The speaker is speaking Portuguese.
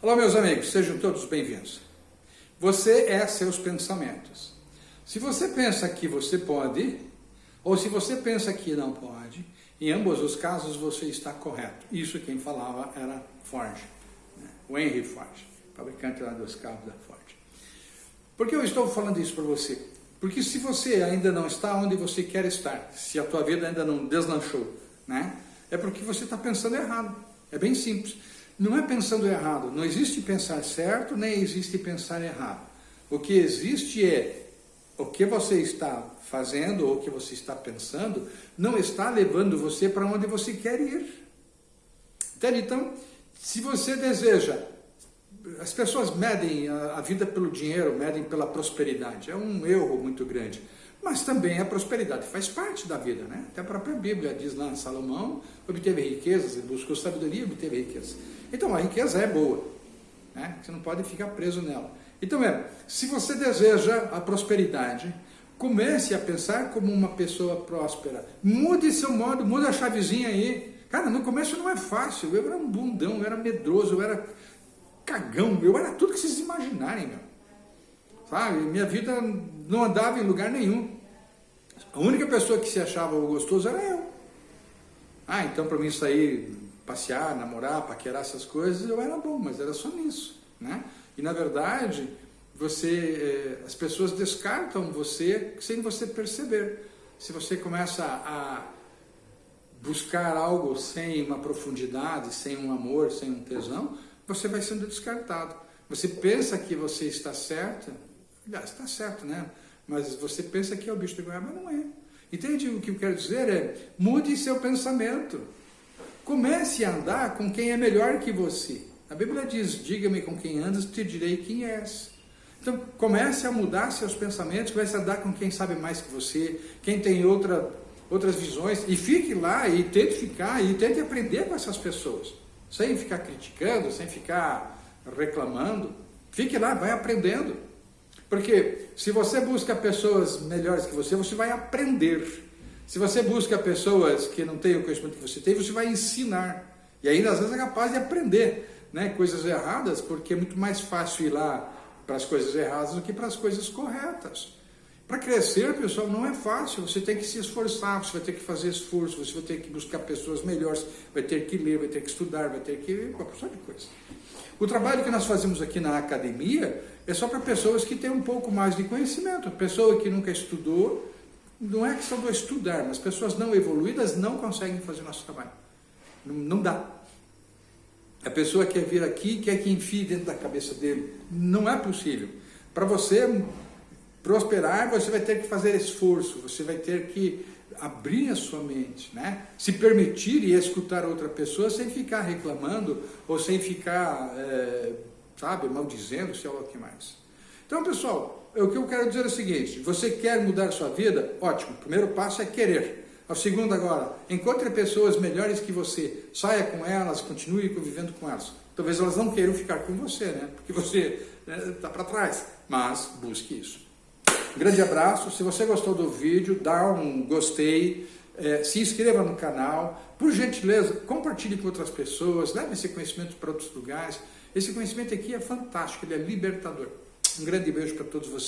Olá, meus amigos, sejam todos bem-vindos. Você é seus pensamentos. Se você pensa que você pode, ou se você pensa que não pode, em ambos os casos você está correto. Isso quem falava era Ford, né? o Henry Ford, fabricante lá dos carros da Ford. Por que eu estou falando isso para você? Porque se você ainda não está onde você quer estar, se a tua vida ainda não deslanchou, né? é porque você está pensando errado. É bem simples. Não é pensando errado, não existe pensar certo, nem existe pensar errado. O que existe é o que você está fazendo ou o que você está pensando não está levando você para onde você quer ir. Entende? Então, se você deseja, as pessoas medem a, vida pelo dinheiro, medem pela prosperidade, é um erro muito grande. Mas também a prosperidade faz parte da vida, né? Até a própria Bíblia diz lá, Salomão obteve riquezas, ele buscou sabedoria e obteve riquezas. Então a riqueza é boa, né? você não pode ficar preso nela. Então é, se você deseja a prosperidade, comece a pensar como uma pessoa próspera. Mude seu modo, mude a chavezinha aí. Cara, no começo não é fácil, eu era um bundão, eu era medroso, eu era cagão, eu era tudo que vocês imaginarem, meu. Sabe, minha vida não andava em lugar nenhum. A única pessoa que se achava gostoso era eu. Ah, então para mim sair passear, namorar, paquerar essas coisas, eu era bom, mas era só nisso, né? E na verdade, você, eh, as pessoas descartam você sem você perceber. Se você começa a buscar algo sem uma profundidade, sem um amor, sem um tesão, você vai sendo descartado. Você pensa que você está certo, aliás, está certo, né? Mas você pensa que é o bicho de goiaba, não é. Entende o que eu quero dizer? É, mude seu pensamento. Comece a andar com quem é melhor que você. A Bíblia diz, diga-me com quem andas, te direi quem és. Então, comece a mudar seus pensamentos, comece a andar com quem sabe mais que você, quem tem outra, outras visões, e fique lá e tente ficar, e tente aprender com essas pessoas, sem ficar criticando, sem ficar reclamando. Fique lá, vai aprendendo. Porque se você busca pessoas melhores que você, você vai aprender. Se você busca pessoas que não têm o conhecimento que você tem, você vai ensinar. E ainda às vezes é capaz de aprender né, coisas erradas, porque é muito mais fácil ir lá para as coisas erradas do que para as coisas corretas. Para crescer, pessoal, não é fácil. Você tem que se esforçar, você vai ter que fazer esforço, você vai ter que buscar pessoas melhores, vai ter que ler, vai ter que estudar, vai ter que... uma porção de coisa. O trabalho que nós fazemos aqui na academia é só para pessoas que têm um pouco mais de conhecimento. Pessoa que nunca estudou, não é questão do estudar, mas pessoas não evoluídas não conseguem fazer nosso trabalho. Não, não dá. A pessoa quer vir aqui quer que enfie dentro da cabeça dele. Não é possível. Para você prosperar, você vai ter que fazer esforço, você vai ter que abrir a sua mente, né? se permitir e escutar outra pessoa sem ficar reclamando ou sem ficar, é, sabe, maldizendo, sei lá o que mais. Então, pessoal, o que eu quero dizer é o seguinte, você quer mudar sua vida? Ótimo, o primeiro passo é querer. O segundo agora, encontre pessoas melhores que você, saia com elas, continue convivendo com elas. Talvez elas não queiram ficar com você, né? Porque você está né, tá para trás, mas busque isso. Grande abraço, se você gostou do vídeo, dá um gostei, é, se inscreva no canal, por gentileza, compartilhe com outras pessoas, leve esse conhecimento para outros lugares. Esse conhecimento aqui é fantástico, ele é libertador. Um grande beijo para todos vocês.